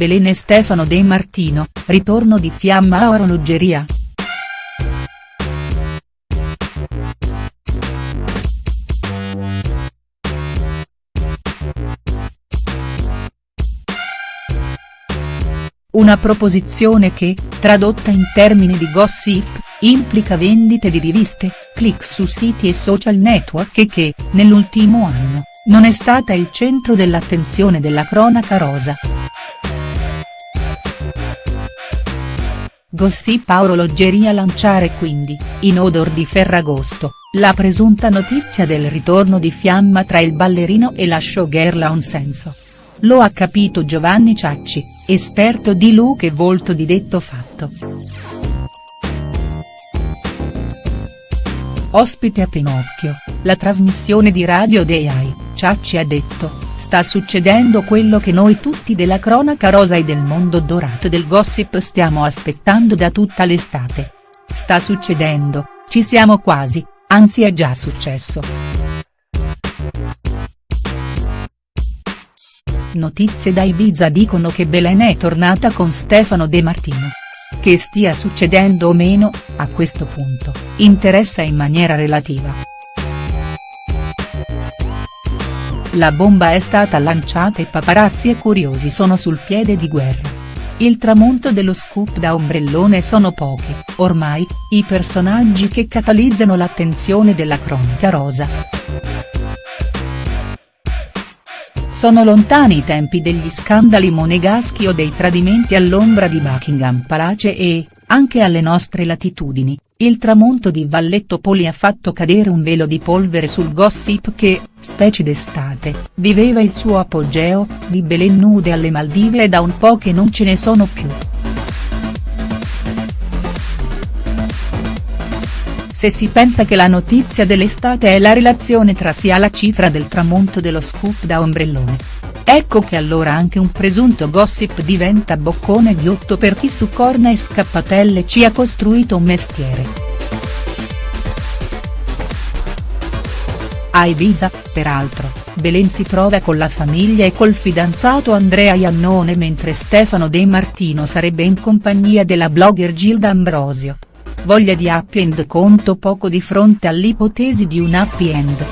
Belen e Stefano De Martino, ritorno di fiamma a orologeria?. Una proposizione che, tradotta in termini di gossip, implica vendite di riviste, click su siti e social network e che, nell'ultimo anno, non è stata il centro dell'attenzione della cronaca rosa. Gossip a orologeria lanciare quindi, in odor di Ferragosto, la presunta notizia del ritorno di fiamma tra il ballerino e la showgirl ha un senso. Lo ha capito Giovanni Ciacci, esperto di look e volto di detto fatto. Ospite a Pinocchio, la trasmissione di radio AI, Ciacci ha detto, sta succedendo quello che noi tutti della cronaca rosa e del mondo dorato del gossip stiamo aspettando da tutta l'estate. Sta succedendo, ci siamo quasi, anzi è già successo. Notizie da Ibiza dicono che Belen è tornata con Stefano De Martino. Che stia succedendo o meno, a questo punto, interessa in maniera relativa. La bomba è stata lanciata e paparazzi e curiosi sono sul piede di guerra. Il tramonto dello scoop da ombrellone sono pochi, ormai, i personaggi che catalizzano l'attenzione della cronaca rosa. Sono lontani i tempi degli scandali monegaschi o dei tradimenti all'ombra di Buckingham Palace e, anche alle nostre latitudini, il tramonto di Valletto Poli ha fatto cadere un velo di polvere sul gossip che, specie d'estate, viveva il suo apogeo, di Belen nude alle Maldive e da un po' che non ce ne sono più. Se si pensa che la notizia dell'estate è la relazione tra sia la cifra del tramonto dello scoop da ombrellone. Ecco che allora anche un presunto gossip diventa boccone ghiotto per chi su corna e scappatelle ci ha costruito un mestiere. A Ibiza, peraltro, Belen si trova con la famiglia e col fidanzato Andrea Iannone mentre Stefano De Martino sarebbe in compagnia della blogger Gilda Ambrosio. Voglia di happy end conto poco di fronte all'ipotesi di un happy end.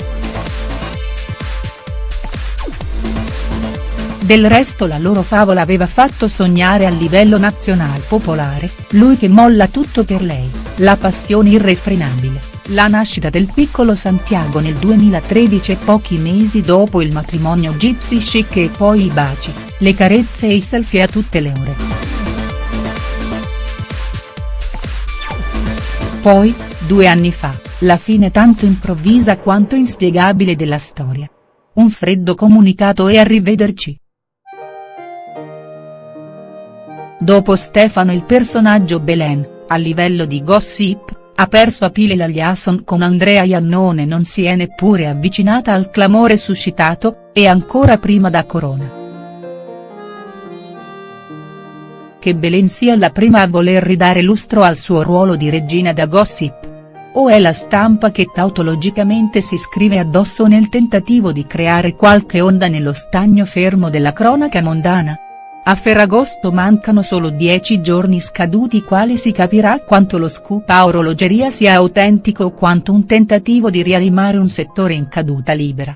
Del resto la loro favola aveva fatto sognare a livello nazionale popolare, lui che molla tutto per lei, la passione irrefrenabile, la nascita del piccolo Santiago nel 2013 e pochi mesi dopo il matrimonio gypsy chic e poi i baci, le carezze e i selfie a tutte le ore. Poi, due anni fa, la fine tanto improvvisa quanto inspiegabile della storia. Un freddo comunicato e arrivederci. Dopo Stefano il personaggio Belen, a livello di gossip, ha perso a pile la liaison con Andrea Iannone non si è neppure avvicinata al clamore suscitato, e ancora prima da Corona. Che Belen sia la prima a voler ridare lustro al suo ruolo di regina da gossip? O è la stampa che tautologicamente si scrive addosso nel tentativo di creare qualche onda nello stagno fermo della cronaca mondana? A Ferragosto mancano solo dieci giorni scaduti quali si capirà quanto lo scoop a orologeria sia autentico o quanto un tentativo di rianimare un settore in caduta libera.